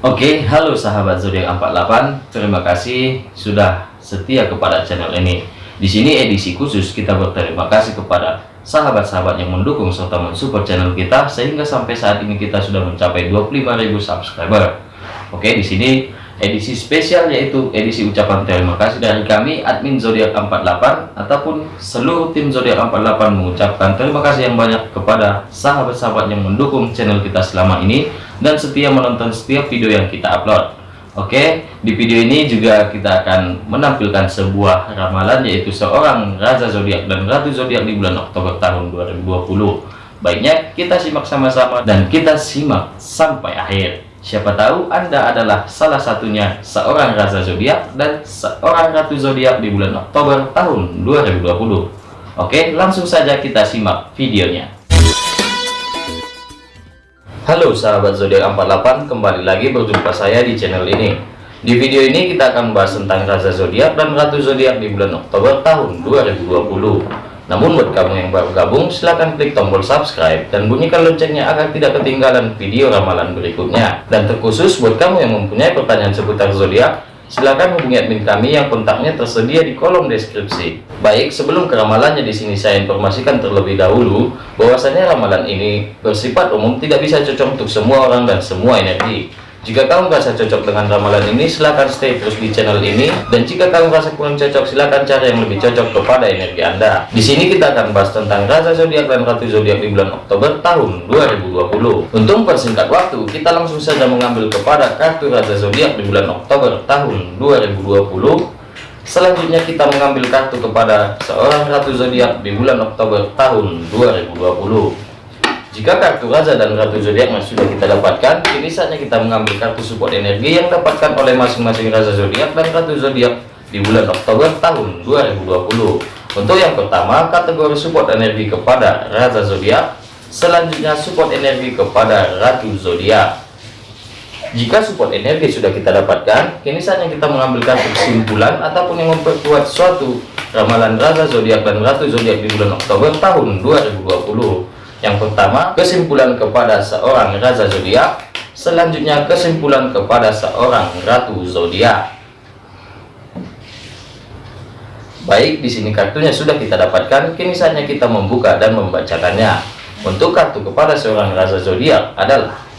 Oke, halo sahabat zodiak 48. Terima kasih sudah setia kepada channel ini. Di sini edisi khusus kita berterima kasih kepada sahabat-sahabat yang mendukung serta mensupport channel kita sehingga sampai saat ini kita sudah mencapai 25.000 subscriber. Oke, di sini edisi spesial yaitu edisi ucapan terima kasih dari kami admin zodiak 48 ataupun seluruh tim zodiak 48 mengucapkan terima kasih yang banyak kepada sahabat-sahabat yang mendukung channel kita selama ini dan setia menonton setiap video yang kita upload. Oke di video ini juga kita akan menampilkan sebuah ramalan yaitu seorang Raja Zodiak dan Ratu Zodiak di bulan Oktober tahun 2020 baiknya kita simak sama-sama dan kita simak sampai akhir Siapa tahu Anda adalah salah satunya seorang Raja Zodiak dan seorang Ratu Zodiak di bulan Oktober tahun 2020. Oke, langsung saja kita simak videonya. Halo sahabat Zodiak 48, kembali lagi berjumpa saya di channel ini. Di video ini kita akan membahas tentang Raja Zodiak dan Ratu Zodiak di bulan Oktober tahun 2020. Namun buat kamu yang baru gabung, silahkan klik tombol subscribe dan bunyikan loncengnya agar tidak ketinggalan video ramalan berikutnya. Dan terkhusus buat kamu yang mempunyai pertanyaan seputar zodiak, silahkan hubungi admin kami yang kontaknya tersedia di kolom deskripsi. Baik, sebelum ke ramalannya di sini saya informasikan terlebih dahulu bahwasanya ramalan ini bersifat umum tidak bisa cocok untuk semua orang dan semua energi. Jika kamu merasa cocok dengan ramalan ini, silahkan stay terus di channel ini. Dan jika kamu merasa kurang cocok, silahkan cari yang lebih cocok kepada energi Anda. Di sini kita akan bahas tentang Raja Zodiak dan Ratu Zodiak di bulan Oktober tahun 2020. Untuk persingkat waktu, kita langsung saja mengambil kepada kartu Raja Zodiak di bulan Oktober tahun 2020. Selanjutnya kita mengambil kartu kepada seorang Ratu Zodiak di bulan Oktober tahun 2020. Jika kartu Raja dan Ratu Zodiak sudah kita dapatkan, kini saatnya kita mengambil kartu support energi yang dapatkan oleh masing-masing Raja Zodiak dan Ratu Zodiak di bulan Oktober tahun 2020. Untuk yang pertama, kategori support energi kepada Raja Zodiak, selanjutnya support energi kepada Ratu Zodiak. Jika support energi sudah kita dapatkan, kini saatnya kita mengambil kartu kesimpulan ataupun yang memperkuat suatu ramalan Raja Zodiak dan Ratu Zodiak di bulan Oktober tahun 2020. Yang pertama, kesimpulan kepada seorang raja zodiak. Selanjutnya, kesimpulan kepada seorang ratu zodiak. Baik, di sini kartunya sudah kita dapatkan. Kini saatnya kita membuka dan membacakannya. Untuk kartu kepada seorang raja zodiak adalah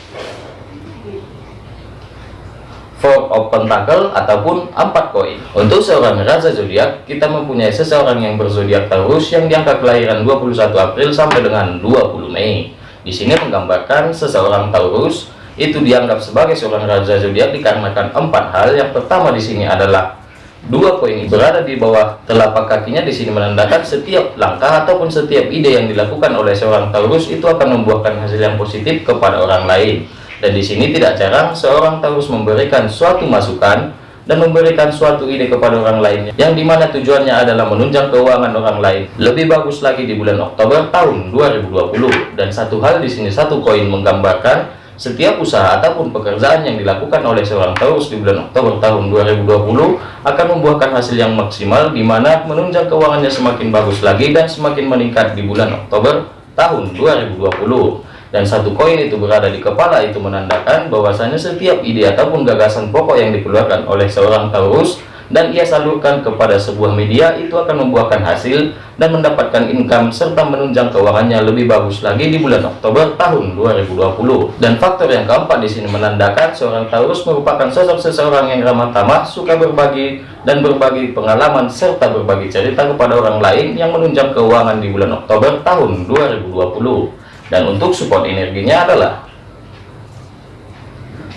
of Pentacle ataupun empat koin. Untuk seorang raja zodiak, kita mempunyai seseorang yang berzodiak Taurus yang diangka kelahiran 21 April sampai dengan 20 Mei. Di sini menggambarkan seseorang Taurus itu dianggap sebagai seorang raja zodiak dikarenakan empat hal. Yang pertama di sini adalah dua koin berada di bawah telapak kakinya di sini menandakan setiap langkah ataupun setiap ide yang dilakukan oleh seorang Taurus itu akan membuahkan hasil yang positif kepada orang lain dan di sini tidak jarang seorang Taurus memberikan suatu masukan dan memberikan suatu ide kepada orang lainnya yang di mana tujuannya adalah menunjang keuangan orang lain lebih bagus lagi di bulan Oktober tahun 2020 dan satu hal di sini satu koin menggambarkan setiap usaha ataupun pekerjaan yang dilakukan oleh seorang Taurus di bulan Oktober tahun 2020 akan membuahkan hasil yang maksimal di mana menunjang keuangannya semakin bagus lagi dan semakin meningkat di bulan Oktober tahun 2020 dan satu koin itu berada di kepala itu menandakan bahwasanya setiap ide ataupun gagasan pokok yang dikeluarkan oleh seorang Taurus dan ia salurkan kepada sebuah media itu akan membuahkan hasil dan mendapatkan income serta menunjang keuangannya lebih bagus lagi di bulan Oktober tahun 2020 dan faktor yang keempat di sini menandakan seorang Taurus merupakan sosok seseorang yang ramah tamah suka berbagi dan berbagi pengalaman serta berbagi cerita kepada orang lain yang menunjang keuangan di bulan Oktober tahun 2020 dan untuk support energinya adalah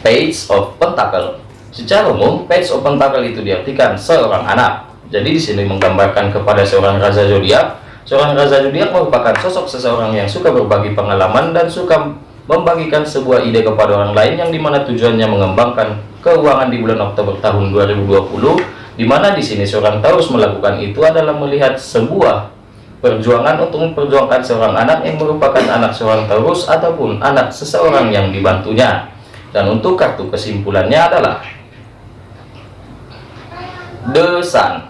page of pentacle. Secara umum page of pentacle itu diartikan seorang anak. Jadi di sini menggambarkan kepada seorang raja zodiak seorang raja zodiak merupakan sosok seseorang yang suka berbagi pengalaman dan suka membagikan sebuah ide kepada orang lain yang di mana tujuannya mengembangkan keuangan di bulan Oktober tahun 2020 di mana di sini seorang Taurus melakukan itu adalah melihat sebuah perjuangan untuk memperjuangkan seorang anak yang merupakan anak seorang Taurus ataupun anak seseorang yang dibantunya. Dan untuk kartu kesimpulannya adalah desan.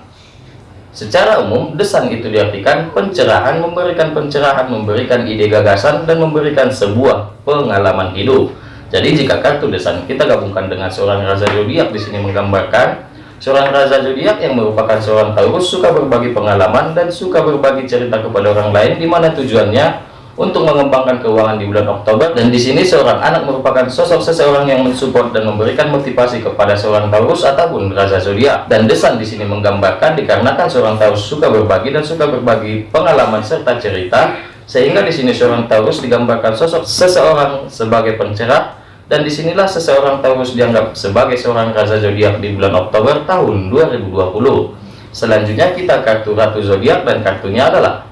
Secara umum desan itu diartikan pencerahan memberikan pencerahan memberikan ide gagasan dan memberikan sebuah pengalaman hidup. Jadi jika kartu desan kita gabungkan dengan seorang raja zodiak di sini menggambarkan seorang raja zodiak yang merupakan seorang Taurus suka berbagi pengalaman dan suka berbagi cerita kepada orang lain di mana tujuannya untuk mengembangkan keuangan di bulan Oktober. Dan di sini seorang anak merupakan sosok seseorang yang mensupport dan memberikan motivasi kepada seorang Taurus ataupun raja zodiak. Dan desan di sini menggambarkan dikarenakan seorang Taurus suka berbagi dan suka berbagi pengalaman serta cerita sehingga di sini seorang Taurus digambarkan sosok seseorang sebagai pencerah dan di sinilah seseorang Taurus dianggap sebagai seorang raja zodiak di bulan Oktober tahun 2020 selanjutnya kita kartu ratu zodiak dan kartunya adalah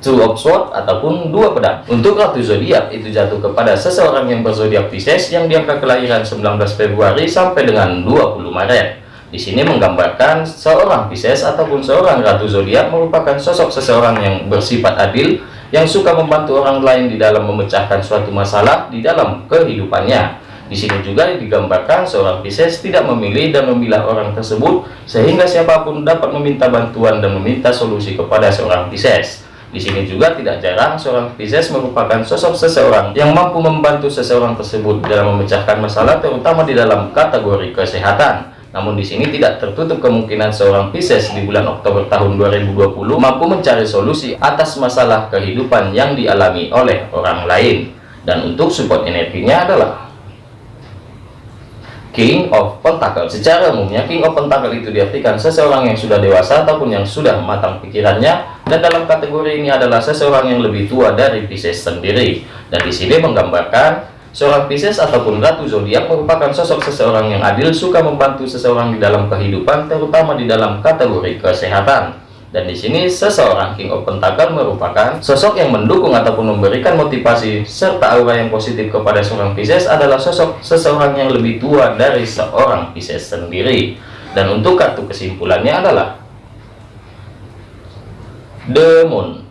two of sword ataupun dua pedang. Untuk ratu zodiak itu jatuh kepada seseorang yang berzodiak Pisces yang diangka kelahiran 19 Februari sampai dengan 20 Maret. Di sini menggambarkan seorang Pisces ataupun seorang ratu zodiak merupakan sosok seseorang yang bersifat adil yang suka membantu orang lain di dalam memecahkan suatu masalah di dalam kehidupannya di sini juga digambarkan seorang Pisces tidak memilih dan memilah orang tersebut sehingga siapa pun dapat meminta bantuan dan meminta solusi kepada seorang Pisces di sini juga tidak jarang seorang Pisces merupakan sosok seseorang yang mampu membantu seseorang tersebut dalam memecahkan masalah terutama di dalam kategori kesehatan. Namun di sini tidak tertutup kemungkinan seorang Pisces di bulan Oktober tahun 2020 mampu mencari solusi atas masalah kehidupan yang dialami oleh orang lain. Dan untuk support energinya adalah King of Pentacle. Secara umumnya King of Pentacle itu diartikan seseorang yang sudah dewasa ataupun yang sudah matang pikirannya. Dan dalam kategori ini adalah seseorang yang lebih tua dari Pisces sendiri. Dan di sini menggambarkan seorang Pisces ataupun Ratu Zodiak merupakan sosok seseorang yang adil suka membantu seseorang di dalam kehidupan terutama di dalam kategori kesehatan dan di sini seseorang King of Pentacle merupakan sosok yang mendukung ataupun memberikan motivasi serta aura yang positif kepada seorang Pisces adalah sosok seseorang yang lebih tua dari seorang Pisces sendiri. Dan untuk kartu kesimpulannya adalah The Moon.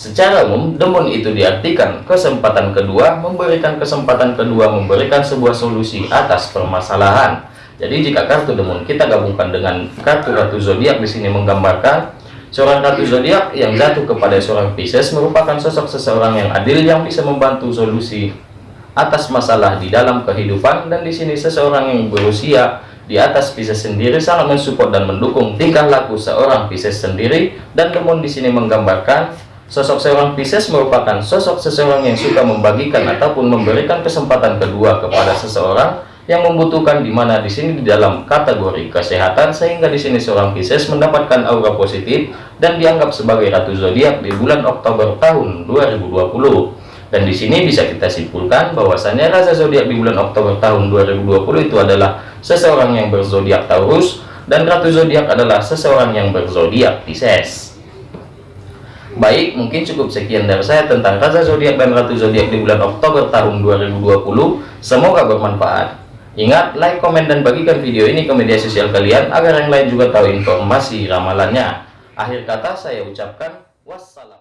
Secara umum, Moon itu diartikan kesempatan kedua, memberikan kesempatan kedua, memberikan sebuah solusi atas permasalahan. Jadi jika kartu demon kita gabungkan dengan kartu ratu zodiak di sini menggambarkan seorang ratu zodiak yang jatuh kepada seorang Pisces merupakan sosok seseorang yang adil yang bisa membantu solusi atas masalah di dalam kehidupan. Dan di sini seseorang yang berusia di atas Pisces sendiri sangat mensupport dan mendukung tingkah laku seorang Pisces sendiri. Dan demon di sini menggambarkan sosok seorang Pisces merupakan sosok seseorang yang suka membagikan ataupun memberikan kesempatan kedua kepada seseorang yang membutuhkan di mana di sini di dalam kategori kesehatan sehingga di sini seorang Pisces mendapatkan aura positif dan dianggap sebagai ratu zodiak di bulan Oktober tahun 2020 dan di sini bisa kita simpulkan bahwasannya rasa zodiak di bulan Oktober tahun 2020 itu adalah seseorang yang berzodiak Taurus dan ratu zodiak adalah seseorang yang berzodiak Pisces Baik, mungkin cukup sekian dari saya tentang rasa zodiak dan ratu zodiak di bulan Oktober tahun 2020. Semoga bermanfaat. Ingat, like, komen, dan bagikan video ini ke media sosial kalian agar yang lain juga tahu informasi ramalannya. Akhir kata saya ucapkan wassalam.